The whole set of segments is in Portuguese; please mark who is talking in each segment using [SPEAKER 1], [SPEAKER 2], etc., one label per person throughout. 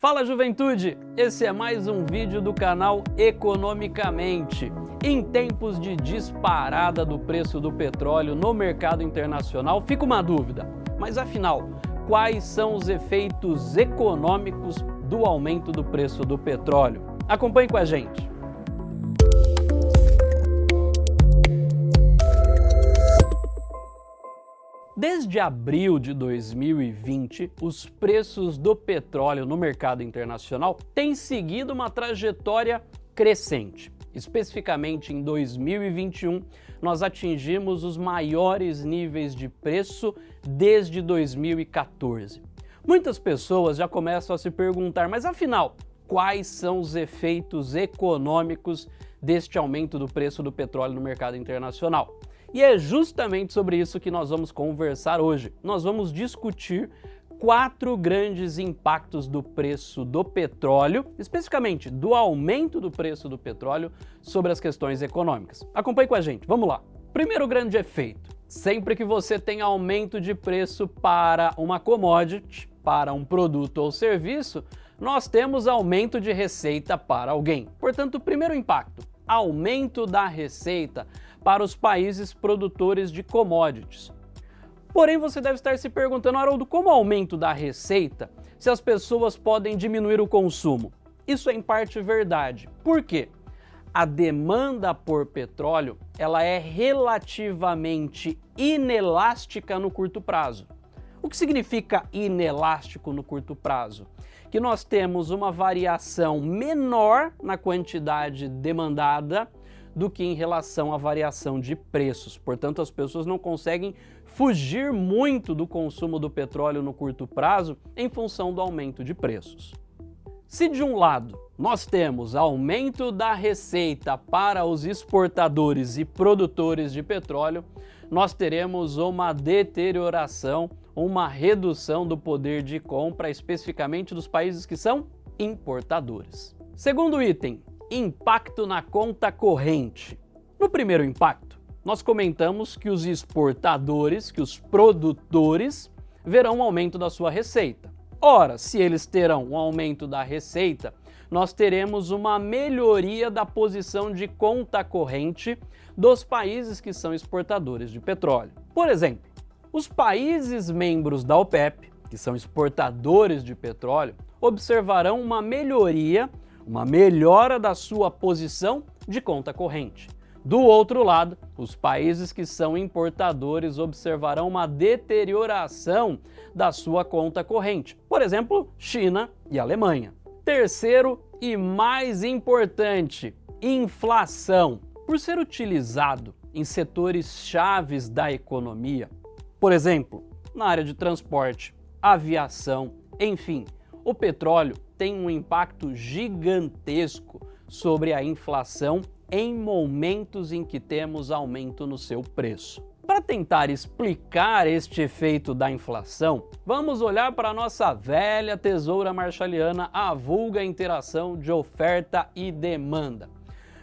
[SPEAKER 1] Fala juventude, esse é mais um vídeo do canal Economicamente. Em tempos de disparada do preço do petróleo no mercado internacional, fica uma dúvida, mas afinal, quais são os efeitos econômicos do aumento do preço do petróleo? Acompanhe com a gente. Desde abril de 2020, os preços do petróleo no mercado internacional têm seguido uma trajetória crescente. Especificamente em 2021, nós atingimos os maiores níveis de preço desde 2014. Muitas pessoas já começam a se perguntar, mas afinal, quais são os efeitos econômicos deste aumento do preço do petróleo no mercado internacional? E é justamente sobre isso que nós vamos conversar hoje. Nós vamos discutir quatro grandes impactos do preço do petróleo, especificamente do aumento do preço do petróleo sobre as questões econômicas. Acompanhe com a gente, vamos lá. Primeiro grande efeito, sempre que você tem aumento de preço para uma commodity, para um produto ou serviço, nós temos aumento de receita para alguém. Portanto, primeiro impacto, aumento da receita para os países produtores de commodities. Porém, você deve estar se perguntando, Haroldo, como o aumento da receita se as pessoas podem diminuir o consumo? Isso é em parte verdade. Por quê? A demanda por petróleo ela é relativamente inelástica no curto prazo. O que significa inelástico no curto prazo? Que nós temos uma variação menor na quantidade demandada do que em relação à variação de preços. Portanto, as pessoas não conseguem fugir muito do consumo do petróleo no curto prazo em função do aumento de preços. Se de um lado nós temos aumento da receita para os exportadores e produtores de petróleo, nós teremos uma deterioração, uma redução do poder de compra, especificamente dos países que são importadores. Segundo item, impacto na conta corrente. No primeiro impacto, nós comentamos que os exportadores, que os produtores, verão um aumento da sua receita. Ora, se eles terão um aumento da receita, nós teremos uma melhoria da posição de conta corrente dos países que são exportadores de petróleo. Por exemplo, os países membros da OPEP, que são exportadores de petróleo, observarão uma melhoria uma melhora da sua posição de conta corrente. Do outro lado, os países que são importadores observarão uma deterioração da sua conta corrente, por exemplo, China e Alemanha. Terceiro e mais importante, inflação. Por ser utilizado em setores chaves da economia, por exemplo, na área de transporte, aviação, enfim, o petróleo tem um impacto gigantesco sobre a inflação em momentos em que temos aumento no seu preço. Para tentar explicar este efeito da inflação, vamos olhar para a nossa velha tesoura marshalliana, a vulga interação de oferta e demanda.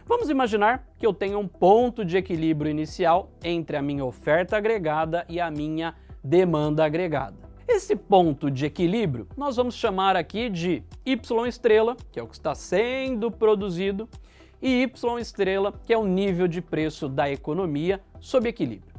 [SPEAKER 1] Vamos imaginar que eu tenho um ponto de equilíbrio inicial entre a minha oferta agregada e a minha demanda agregada. Esse ponto de equilíbrio nós vamos chamar aqui de Y estrela, que é o que está sendo produzido, e Y estrela, que é o nível de preço da economia sob equilíbrio.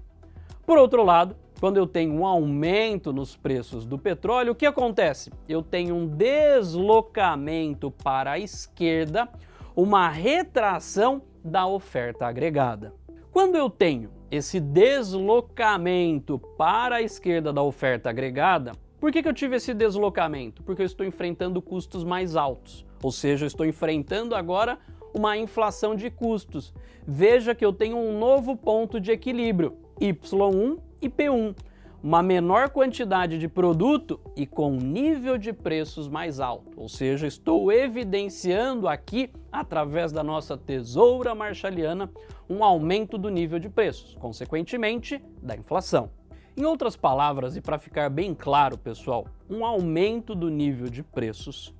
[SPEAKER 1] Por outro lado, quando eu tenho um aumento nos preços do petróleo, o que acontece? Eu tenho um deslocamento para a esquerda, uma retração da oferta agregada. Quando eu tenho esse deslocamento para a esquerda da oferta agregada, por que, que eu tive esse deslocamento? Porque eu estou enfrentando custos mais altos, ou seja, eu estou enfrentando agora uma inflação de custos. Veja que eu tenho um novo ponto de equilíbrio, Y1 e P1 uma menor quantidade de produto e com nível de preços mais alto. Ou seja, estou evidenciando aqui, através da nossa tesoura marshalliana, um aumento do nível de preços, consequentemente, da inflação. Em outras palavras, e para ficar bem claro, pessoal, um aumento do nível de preços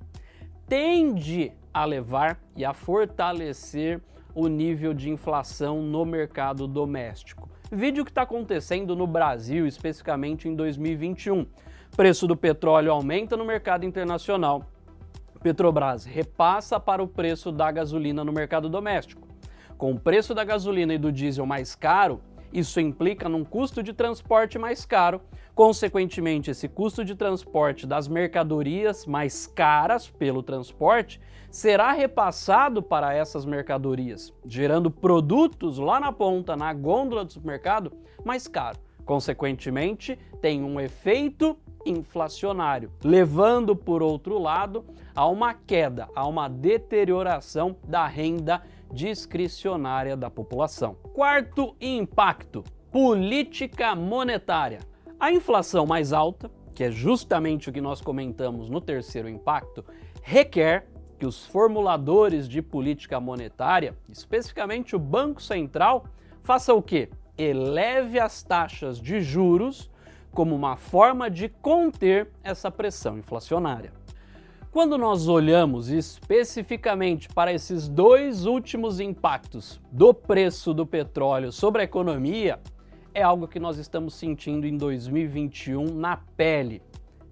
[SPEAKER 1] tende a levar e a fortalecer o nível de inflação no mercado doméstico. Vídeo que está acontecendo no Brasil, especificamente em 2021. Preço do petróleo aumenta no mercado internacional, Petrobras repassa para o preço da gasolina no mercado doméstico. Com o preço da gasolina e do diesel mais caro, isso implica num custo de transporte mais caro, consequentemente, esse custo de transporte das mercadorias mais caras pelo transporte será repassado para essas mercadorias, gerando produtos lá na ponta, na gôndola do supermercado, mais caro. Consequentemente, tem um efeito inflacionário, levando, por outro lado, a uma queda, a uma deterioração da renda discricionária da população. Quarto impacto, política monetária. A inflação mais alta, que é justamente o que nós comentamos no terceiro impacto, requer que os formuladores de política monetária, especificamente o Banco Central, faça o quê? Eleve as taxas de juros como uma forma de conter essa pressão inflacionária. Quando nós olhamos especificamente para esses dois últimos impactos do preço do petróleo sobre a economia, é algo que nós estamos sentindo em 2021 na pele.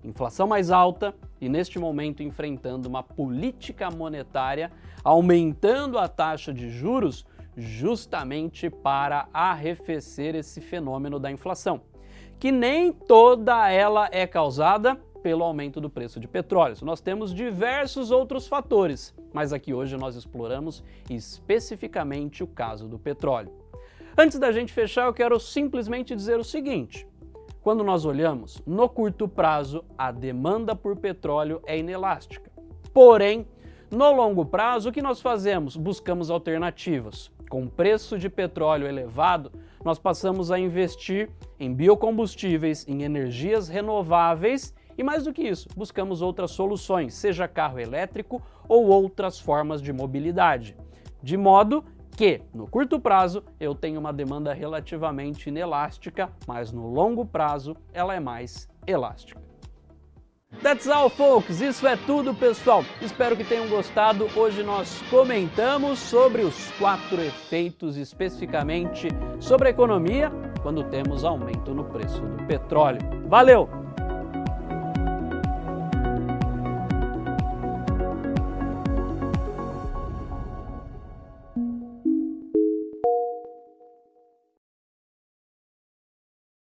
[SPEAKER 1] Inflação mais alta e neste momento enfrentando uma política monetária aumentando a taxa de juros justamente para arrefecer esse fenômeno da inflação, que nem toda ela é causada pelo aumento do preço de petróleo. Nós temos diversos outros fatores, mas aqui hoje nós exploramos especificamente o caso do petróleo. Antes da gente fechar, eu quero simplesmente dizer o seguinte. Quando nós olhamos, no curto prazo, a demanda por petróleo é inelástica. Porém, no longo prazo, o que nós fazemos? Buscamos alternativas. Com preço de petróleo elevado, nós passamos a investir em biocombustíveis, em energias renováveis e mais do que isso, buscamos outras soluções, seja carro elétrico ou outras formas de mobilidade. De modo que, no curto prazo, eu tenho uma demanda relativamente inelástica, mas no longo prazo ela é mais elástica. That's all, folks! Isso é tudo, pessoal! Espero que tenham gostado. Hoje nós comentamos sobre os quatro efeitos especificamente sobre a economia quando temos aumento no preço do petróleo. Valeu!